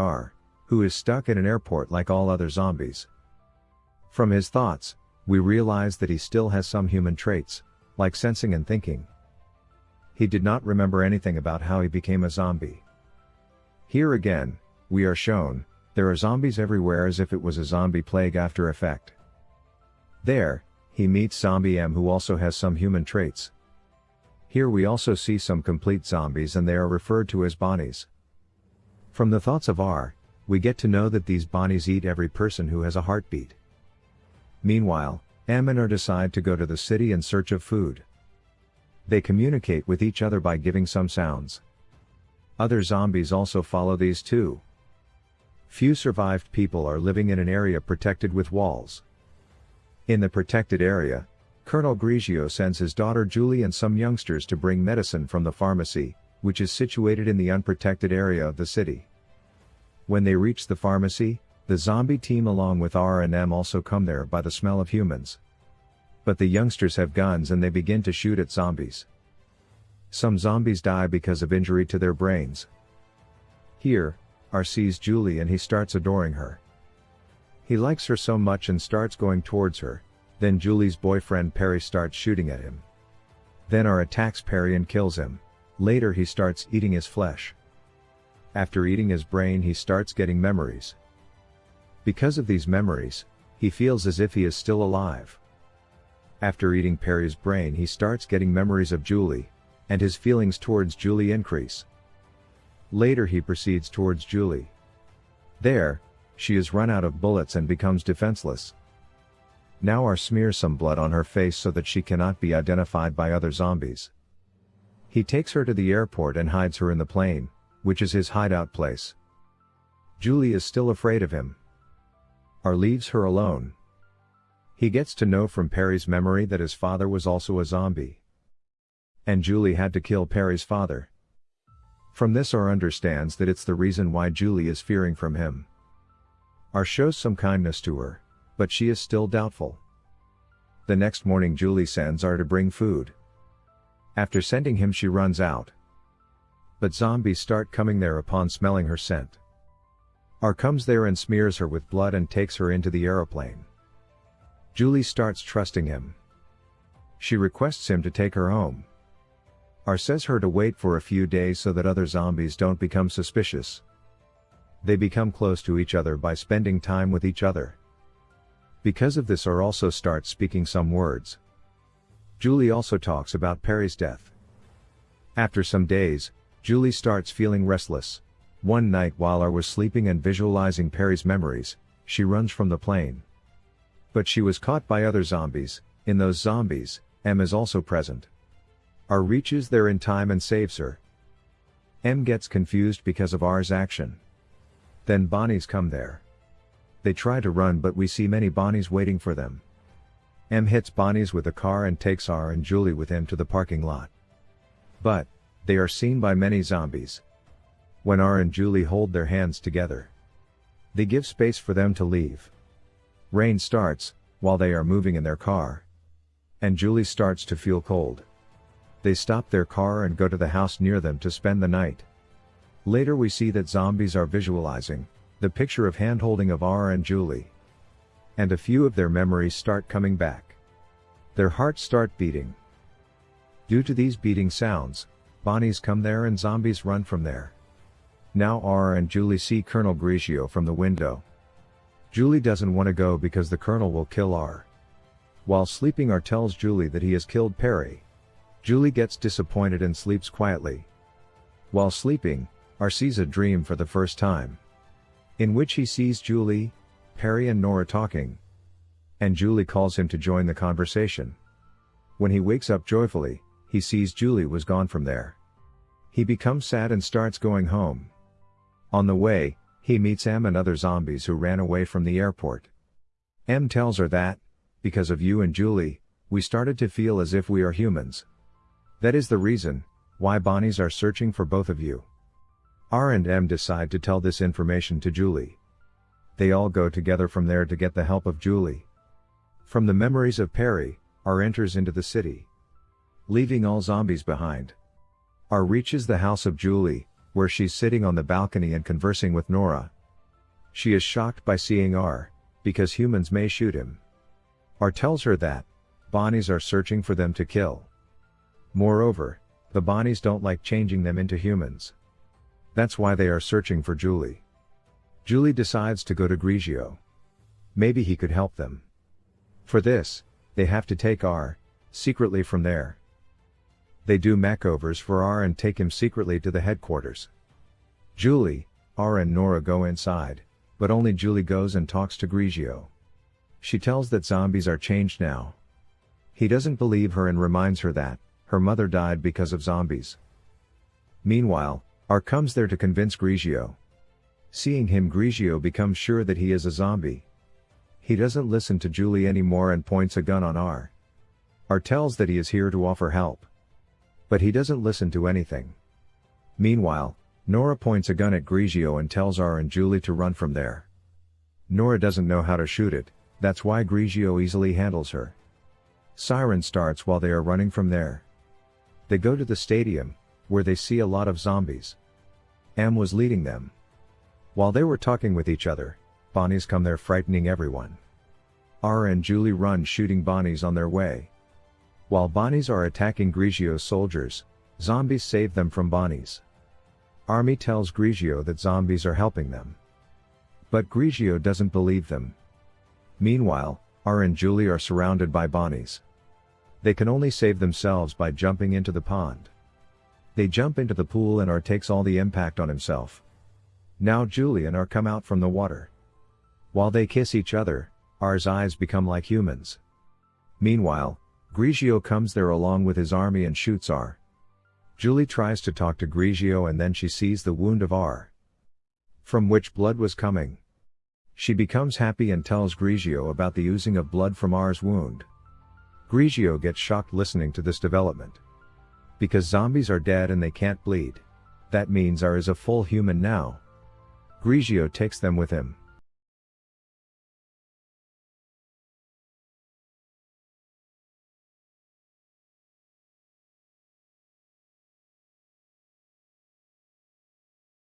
R, who is stuck in an airport like all other zombies. From his thoughts, we realize that he still has some human traits, like sensing and thinking. He did not remember anything about how he became a zombie. Here again, we are shown, there are zombies everywhere as if it was a zombie plague after effect. There, he meets Zombie M who also has some human traits. Here we also see some complete zombies and they are referred to as Bonnies. From the thoughts of R, we get to know that these Bonnies eat every person who has a heartbeat. Meanwhile, M and R decide to go to the city in search of food. They communicate with each other by giving some sounds. Other zombies also follow these too. Few survived people are living in an area protected with walls. In the protected area, Colonel Grigio sends his daughter Julie and some youngsters to bring medicine from the pharmacy, which is situated in the unprotected area of the city. When they reach the pharmacy, the zombie team along with R and M also come there by the smell of humans. But the youngsters have guns and they begin to shoot at zombies. Some zombies die because of injury to their brains. Here, R sees Julie and he starts adoring her. He likes her so much and starts going towards her, then Julie's boyfriend Perry starts shooting at him. Then R attacks Perry and kills him. Later he starts eating his flesh. After eating his brain he starts getting memories. Because of these memories, he feels as if he is still alive. After eating Perry's brain he starts getting memories of Julie, and his feelings towards Julie increase. Later he proceeds towards Julie. There, she is run out of bullets and becomes defenseless. Now R smears some blood on her face so that she cannot be identified by other zombies. He takes her to the airport and hides her in the plane, which is his hideout place. Julie is still afraid of him. R leaves her alone. He gets to know from Perry's memory that his father was also a zombie. And Julie had to kill Perry's father. From this R understands that it's the reason why Julie is fearing from him. R shows some kindness to her, but she is still doubtful. The next morning Julie sends R to bring food. After sending him she runs out. But zombies start coming there upon smelling her scent. R comes there and smears her with blood and takes her into the aeroplane. Julie starts trusting him. She requests him to take her home. R says her to wait for a few days so that other zombies don't become suspicious. They become close to each other by spending time with each other. Because of this R also starts speaking some words. Julie also talks about Perry's death. After some days, Julie starts feeling restless. One night while R was sleeping and visualizing Perry's memories, she runs from the plane. But she was caught by other zombies, in those zombies, M is also present. R reaches there in time and saves her. M gets confused because of R's action. Then Bonnies come there. They try to run but we see many Bonnies waiting for them. M hits Bonnies with a car and takes R and Julie with him to the parking lot. But, they are seen by many zombies. When R and Julie hold their hands together. They give space for them to leave. Rain starts, while they are moving in their car. And Julie starts to feel cold. They stop their car and go to the house near them to spend the night. Later we see that zombies are visualizing, the picture of handholding of R and Julie. And a few of their memories start coming back. Their hearts start beating. Due to these beating sounds, Bonnies come there and zombies run from there. Now R and Julie see Colonel Grigio from the window. Julie doesn't want to go because the Colonel will kill R. While sleeping R tells Julie that he has killed Perry. Julie gets disappointed and sleeps quietly. While sleeping, R sees a dream for the first time. In which he sees Julie, Perry and Nora talking. And Julie calls him to join the conversation. When he wakes up joyfully, he sees Julie was gone from there. He becomes sad and starts going home. On the way, he meets M and other zombies who ran away from the airport. M tells her that, because of you and Julie, we started to feel as if we are humans. That is the reason, why Bonnies are searching for both of you. R and M decide to tell this information to Julie. They all go together from there to get the help of Julie. From the memories of Perry, R enters into the city. Leaving all zombies behind. R reaches the house of Julie, where she's sitting on the balcony and conversing with Nora. She is shocked by seeing R, because humans may shoot him. R tells her that, Bonnies are searching for them to kill. Moreover, the Bonnies don't like changing them into humans. That's why they are searching for Julie. Julie decides to go to Grigio. Maybe he could help them. For this, they have to take R, secretly from there. They do makeovers for R and take him secretly to the headquarters. Julie, R and Nora go inside, but only Julie goes and talks to Grigio. She tells that zombies are changed now. He doesn't believe her and reminds her that, her mother died because of zombies. Meanwhile, R comes there to convince Grigio. Seeing him Grigio becomes sure that he is a zombie. He doesn't listen to Julie anymore and points a gun on R. R tells that he is here to offer help. But he doesn't listen to anything. Meanwhile, Nora points a gun at Grigio and tells R and Julie to run from there. Nora doesn't know how to shoot it, that's why Grigio easily handles her. Siren starts while they are running from there. They go to the stadium, where they see a lot of zombies. M was leading them. While they were talking with each other, Bonnies come there frightening everyone. R and Julie run shooting Bonnies on their way. While Bonnies are attacking Grigio's soldiers, zombies save them from Bonnies. Army tells Grigio that zombies are helping them. But Grigio doesn't believe them. Meanwhile, R and Julie are surrounded by Bonnies. They can only save themselves by jumping into the pond. They jump into the pool and R takes all the impact on himself. Now Julie and R come out from the water. While they kiss each other, R's eyes become like humans. Meanwhile, Grigio comes there along with his army and shoots R. Julie tries to talk to Grigio and then she sees the wound of R. From which blood was coming. She becomes happy and tells Grigio about the oozing of blood from R's wound. Grigio gets shocked listening to this development. Because zombies are dead and they can't bleed. That means R is a full human now. Grigio takes them with him.